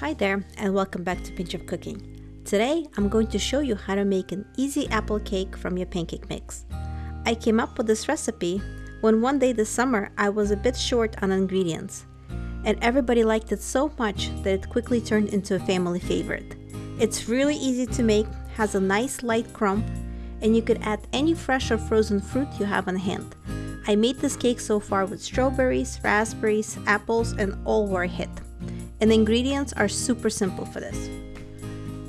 Hi there and welcome back to Pinch of Cooking. Today I'm going to show you how to make an easy apple cake from your pancake mix. I came up with this recipe when one day this summer I was a bit short on ingredients and everybody liked it so much that it quickly turned into a family favorite. It's really easy to make, has a nice light crumb, and you could add any fresh or frozen fruit you have on hand. I made this cake so far with strawberries, raspberries, apples, and all were a hit. And the ingredients are super simple for this.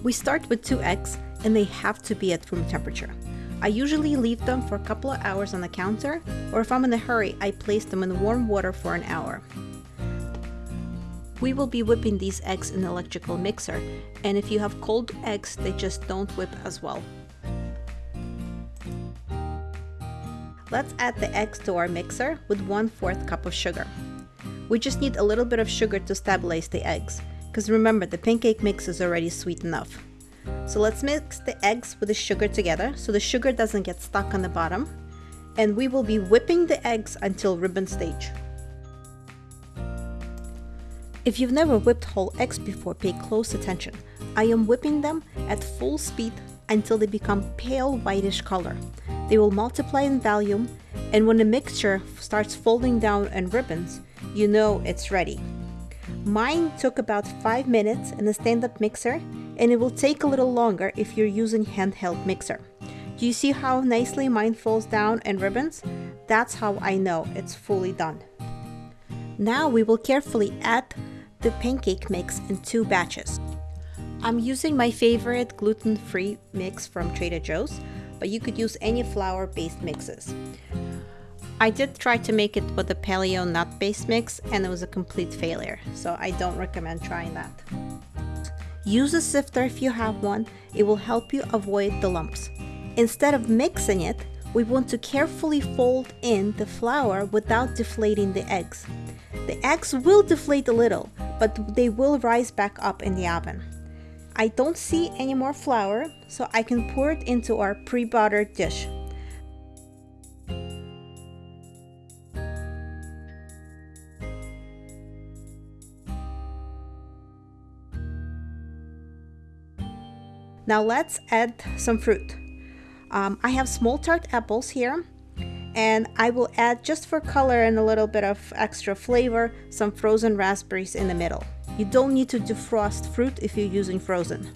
We start with two eggs and they have to be at room temperature. I usually leave them for a couple of hours on the counter, or if I'm in a hurry, I place them in warm water for an hour. We will be whipping these eggs in an electrical mixer, and if you have cold eggs, they just don't whip as well. Let's add the eggs to our mixer with 1 4th cup of sugar. We just need a little bit of sugar to stabilize the eggs, because remember the pancake mix is already sweet enough. So let's mix the eggs with the sugar together so the sugar doesn't get stuck on the bottom, and we will be whipping the eggs until ribbon stage. If you've never whipped whole eggs before, pay close attention. I am whipping them at full speed until they become pale whitish color. They will multiply in volume and when the mixture starts folding down in ribbons, you know it's ready. Mine took about 5 minutes in a stand-up mixer and it will take a little longer if you're using handheld mixer. Do you see how nicely mine falls down and ribbons? That's how I know it's fully done. Now we will carefully add the pancake mix in two batches. I'm using my favorite gluten-free mix from Trader Joe's, but you could use any flour-based mixes. I did try to make it with a paleo nut base mix and it was a complete failure, so I don't recommend trying that. Use a sifter if you have one, it will help you avoid the lumps. Instead of mixing it, we want to carefully fold in the flour without deflating the eggs. The eggs will deflate a little, but they will rise back up in the oven. I don't see any more flour, so I can pour it into our pre-buttered dish. Now let's add some fruit. Um, I have small tart apples here and I will add just for color and a little bit of extra flavor some frozen raspberries in the middle. You don't need to defrost fruit if you're using frozen.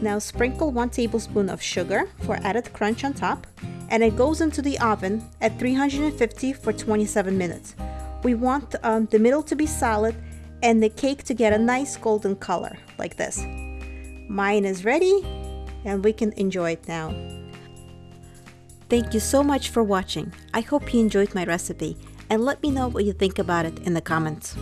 Now sprinkle 1 tablespoon of sugar for added crunch on top and it goes into the oven at 350 for 27 minutes. We want um, the middle to be solid and the cake to get a nice golden color like this. Mine is ready and we can enjoy it now. Thank you so much for watching. I hope you enjoyed my recipe and let me know what you think about it in the comments.